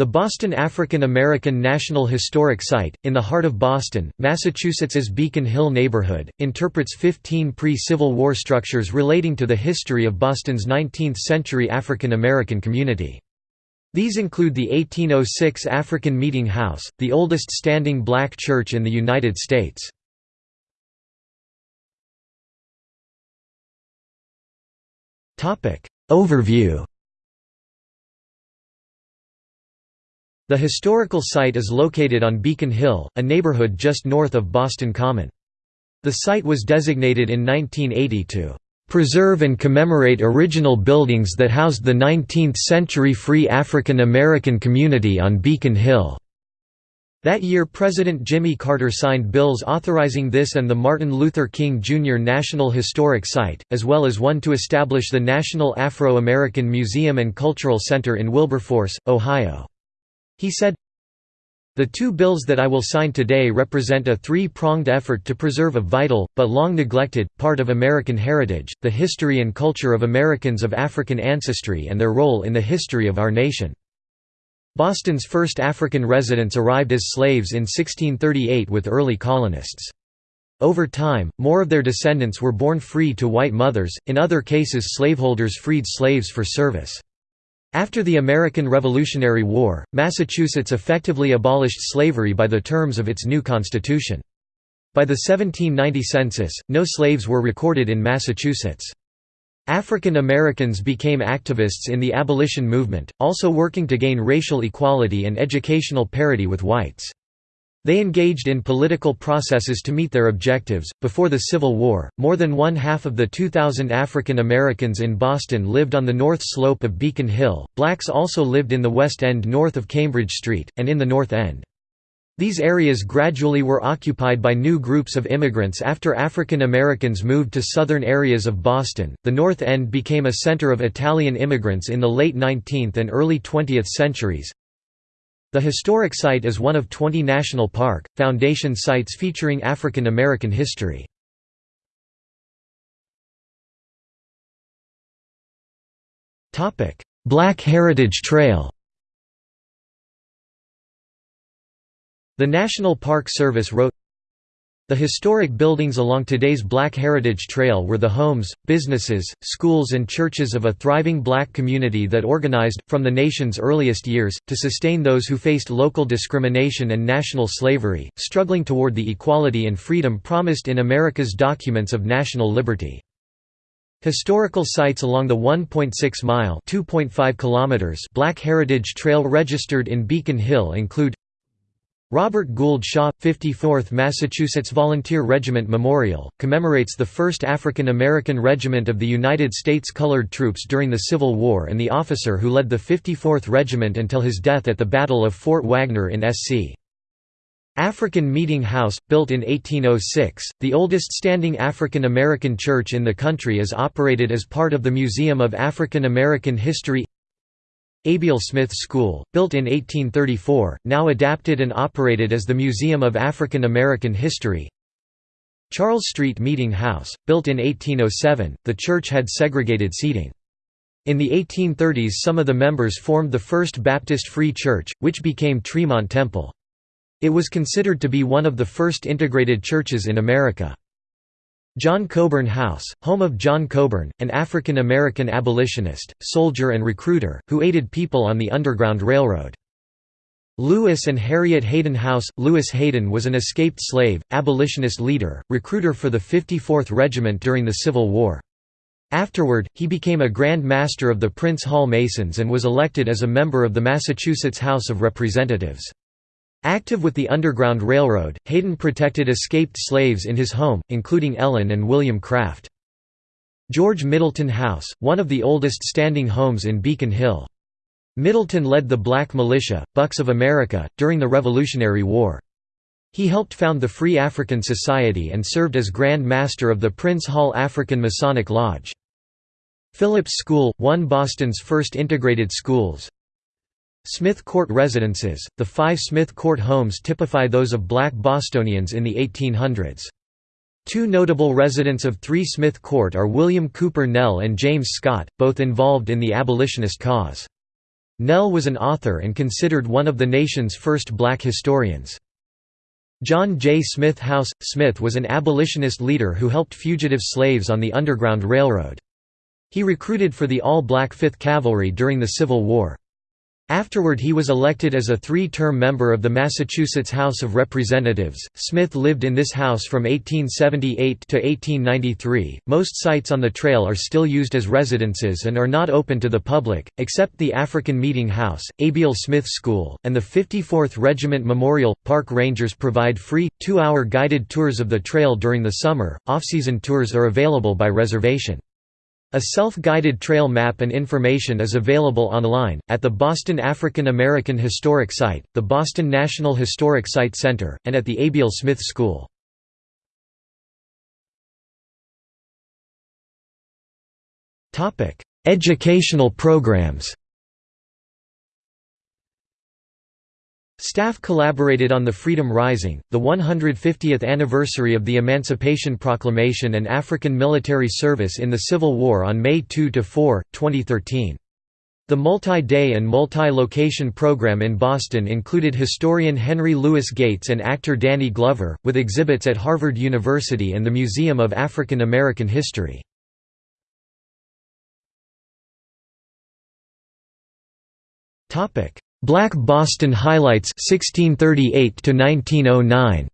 The Boston African American National Historic Site, in the heart of Boston, Massachusetts's Beacon Hill neighborhood, interprets 15 pre-Civil War structures relating to the history of Boston's 19th-century African American community. These include the 1806 African Meeting House, the oldest standing black church in the United States. Overview The historical site is located on Beacon Hill, a neighborhood just north of Boston Common. The site was designated in 1980 to "...preserve and commemorate original buildings that housed the 19th-century free African American community on Beacon Hill." That year President Jimmy Carter signed bills authorizing this and the Martin Luther King Jr. National Historic Site, as well as one to establish the National Afro-American Museum and Cultural Center in Wilberforce, Ohio. He said, the two bills that I will sign today represent a three-pronged effort to preserve a vital, but long neglected, part of American heritage, the history and culture of Americans of African ancestry and their role in the history of our nation. Boston's first African residents arrived as slaves in 1638 with early colonists. Over time, more of their descendants were born free to white mothers, in other cases slaveholders freed slaves for service. After the American Revolutionary War, Massachusetts effectively abolished slavery by the terms of its new constitution. By the 1790 census, no slaves were recorded in Massachusetts. African Americans became activists in the abolition movement, also working to gain racial equality and educational parity with whites. They engaged in political processes to meet their objectives. Before the Civil War, more than one half of the 2,000 African Americans in Boston lived on the north slope of Beacon Hill. Blacks also lived in the West End north of Cambridge Street, and in the North End. These areas gradually were occupied by new groups of immigrants after African Americans moved to southern areas of Boston. The North End became a center of Italian immigrants in the late 19th and early 20th centuries, the historic site is one of 20 National Park, Foundation sites featuring African American history. Black Heritage Trail The National Park Service wrote, the historic buildings along today's Black Heritage Trail were the homes, businesses, schools and churches of a thriving black community that organized, from the nation's earliest years, to sustain those who faced local discrimination and national slavery, struggling toward the equality and freedom promised in America's documents of national liberty. Historical sites along the 1.6-mile Black Heritage Trail registered in Beacon Hill include Robert Gould Shaw, 54th Massachusetts Volunteer Regiment Memorial, commemorates the 1st African American Regiment of the United States Colored Troops during the Civil War and the officer who led the 54th Regiment until his death at the Battle of Fort Wagner in SC. African Meeting House, built in 1806, the oldest standing African American church in the country is operated as part of the Museum of African American History Abiel Smith School, built in 1834, now adapted and operated as the Museum of African American History Charles Street Meeting House, built in 1807, the church had segregated seating. In the 1830s some of the members formed the First Baptist Free Church, which became Tremont Temple. It was considered to be one of the first integrated churches in America. John Coburn House, home of John Coburn, an African-American abolitionist, soldier and recruiter, who aided people on the Underground Railroad. Lewis and Harriet Hayden House – Lewis Hayden was an escaped slave, abolitionist leader, recruiter for the 54th Regiment during the Civil War. Afterward, he became a Grand Master of the Prince Hall Masons and was elected as a member of the Massachusetts House of Representatives. Active with the Underground Railroad, Hayden protected escaped slaves in his home, including Ellen and William Craft. George Middleton House, one of the oldest standing homes in Beacon Hill. Middleton led the Black Militia, Bucks of America, during the Revolutionary War. He helped found the Free African Society and served as Grand Master of the Prince Hall African Masonic Lodge. Phillips School, one Boston's first integrated schools, Smith Court residences, the five Smith Court homes typify those of black Bostonians in the 1800s. Two notable residents of 3 Smith Court are William Cooper Nell and James Scott, both involved in the abolitionist cause. Nell was an author and considered one of the nation's first black historians. John J. Smith House – Smith was an abolitionist leader who helped fugitive slaves on the Underground Railroad. He recruited for the all-black 5th Cavalry during the Civil War. Afterward he was elected as a three-term member of the Massachusetts House of Representatives. Smith lived in this house from 1878 to 1893. Most sites on the trail are still used as residences and are not open to the public, except the African Meeting House, Abiel Smith School, and the 54th Regiment Memorial. Park rangers provide free, two-hour guided tours of the trail during the summer. Off-season tours are available by reservation. A self-guided trail map and information is available online, at the Boston African American Historic Site, the Boston National Historic Site Center, and at the Abiel Smith School. Educational programs Staff collaborated on the Freedom Rising, the 150th anniversary of the Emancipation Proclamation and African military service in the Civil War on May 2–4, 2013. The multi-day and multi-location program in Boston included historian Henry Louis Gates and actor Danny Glover, with exhibits at Harvard University and the Museum of African American History. Black Boston Highlights 1638 to 1909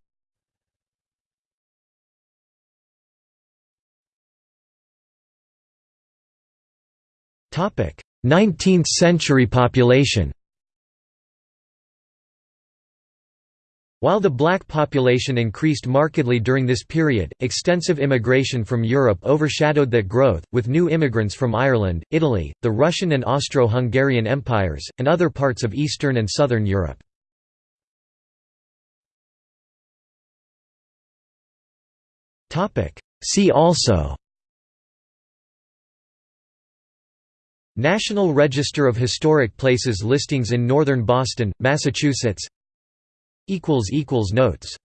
Topic 19th century population While the black population increased markedly during this period, extensive immigration from Europe overshadowed that growth, with new immigrants from Ireland, Italy, the Russian and Austro-Hungarian empires, and other parts of Eastern and Southern Europe. See also National Register of Historic Places listings in northern Boston, Massachusetts Notes